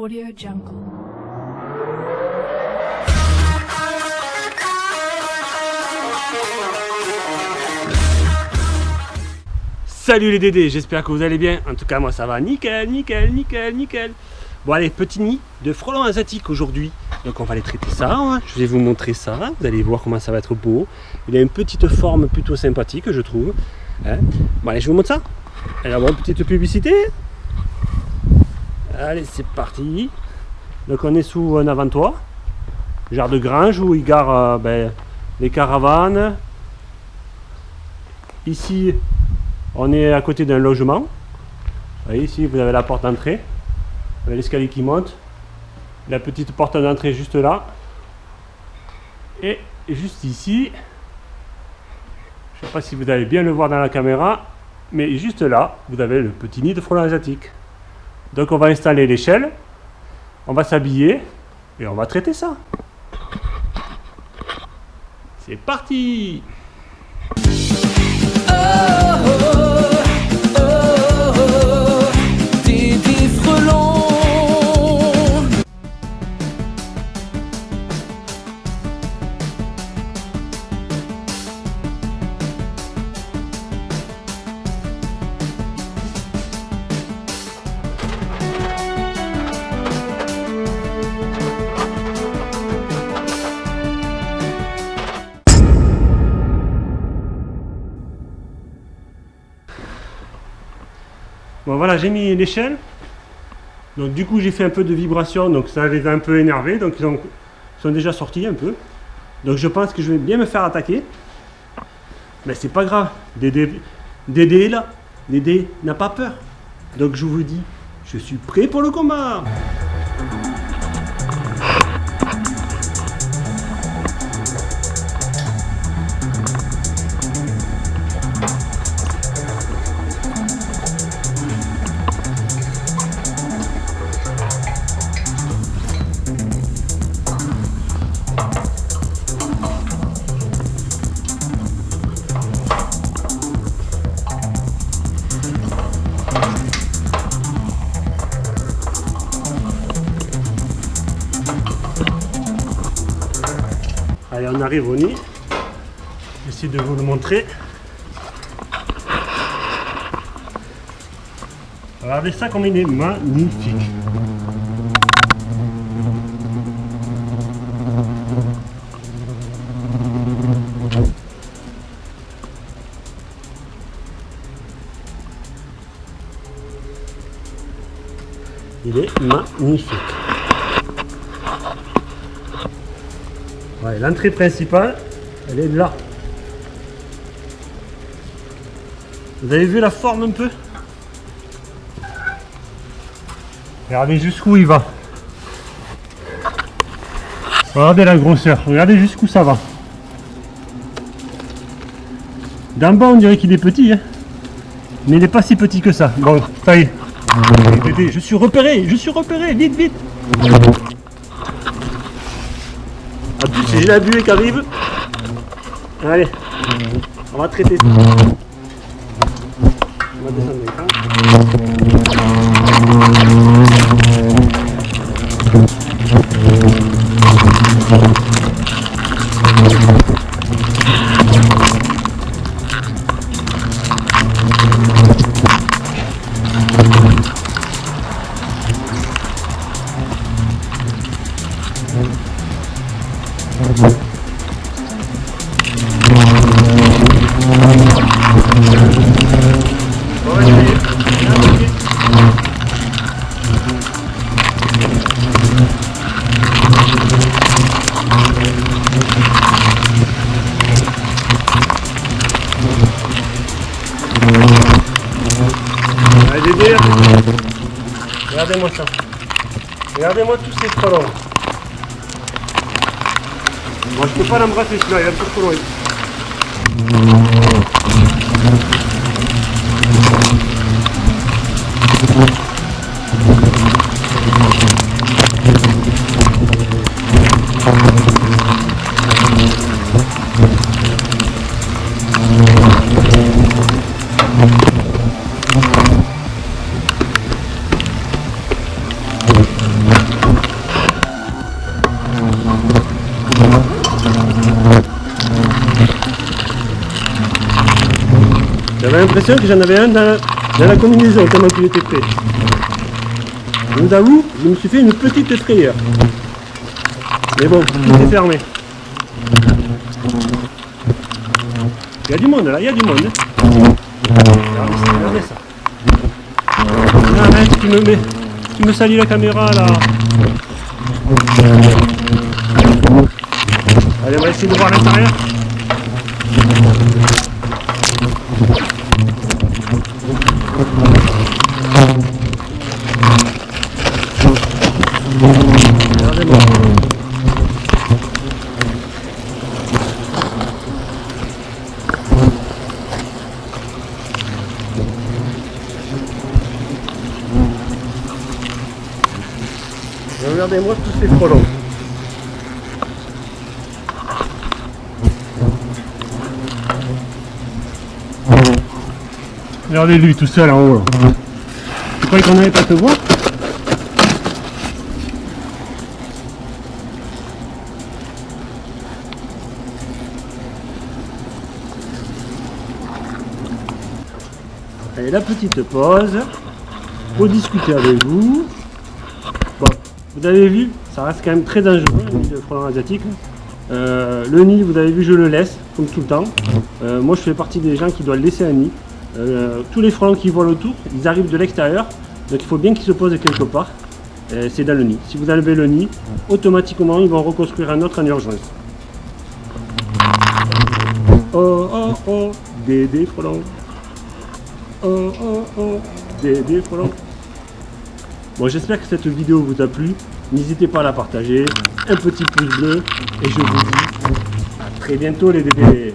Audio Jungle. Salut les Dédés, j'espère que vous allez bien. En tout cas, moi ça va nickel, nickel, nickel, nickel. Bon allez, petit nid de frelons asiatiques aujourd'hui. Donc on va les traiter ça, hein. je vais vous montrer ça. Vous allez voir comment ça va être beau. Il a une petite forme plutôt sympathique, je trouve. Hein. bon allez, je vous montre ça. Une petite publicité. Allez, c'est parti. Donc on est sous un avant-toit. Genre de grange où ils garent euh, ben, les caravanes. Ici, on est à côté d'un logement. Vous voyez ici, vous avez la porte d'entrée. L'escalier qui monte. La petite porte d'entrée juste là. Et juste ici, je ne sais pas si vous allez bien le voir dans la caméra, mais juste là, vous avez le petit nid de frelons asiatique. Donc on va installer l'échelle, on va s'habiller et on va traiter ça. C'est parti Dédé Bon voilà, j'ai mis l'échelle. Donc du coup j'ai fait un peu de vibration, donc ça les a un peu énervés, donc ils, ont- sont déjà sortis un peu. Donc je pense que je vais bien me faire attaquer. Mais c'est pas grave, Dédé, Dédé est là, Dédé n'a pas peur. Donc je vous dis, je suis prêt pour le combat. On arrive au nid. J'essaie de vous le montrer. Regardez ça comme il est magnifique. Il est magnifique. Ouais, L'entrée principale, elle est là. Vous avez vu la forme un peu? Regardez jusqu'où il va. Regardez la grosseur, regardez jusqu'où ça va. D'en bas on dirait qu'il est petit, hein. mais il n'est pas si petit que ça. Bon, ça y est. Dédé, Je suis repéré, je suis repéré, vite, vite. Plus, j'ai la buée qui arrive. Allez, on va traiter ça. On va descendre l'écran. On Regardez-moi ça. Regardez-moi tous ces frelons. Moi, je peux pas l'embrasser celui-là, il est un peu trop loin. L'impression que j'en avais un dans, la combinaison tellement qu'il était prêt. Je vous avoue, je me suis fait une petite frayeur. Mais bon, tout est fermé. Il y a du monde là, il y a du monde. hein. Regardez ça, regardez ça. Arrête, tu me mets. Tu me la caméra là. Allez, on va essayer de voir l'intérieur. Regardez-moi. Tous ces frelons. Regardez lui tout seul en haut là. Tu croyais qu'on n'allait pas te voir? Allez, la petite pause pour discuter avec vous. Bon, vous avez vu, ça reste quand même très dangereux, le nid de frelon asiatique. Euh, le nid, vous avez vu, je le laisse, comme tout le temps. Euh, moi, je fais partie des gens qui doivent laisser un nid. Euh, tous les frelons qui volent autour, ils arrivent de l'extérieur, donc il faut bien qu'ils se posent quelque part. Euh, C'est dans le nid. Si vous enlevez le nid, automatiquement, ils vont reconstruire un autre en urgence. Oh, oh, oh, des frelons. Oh, oh, oh, des frelons. Bon, j'espère que cette vidéo vous a plu. N'hésitez pas à la partager. Un petit pouce bleu. Et je vous dis à très bientôt les bébés.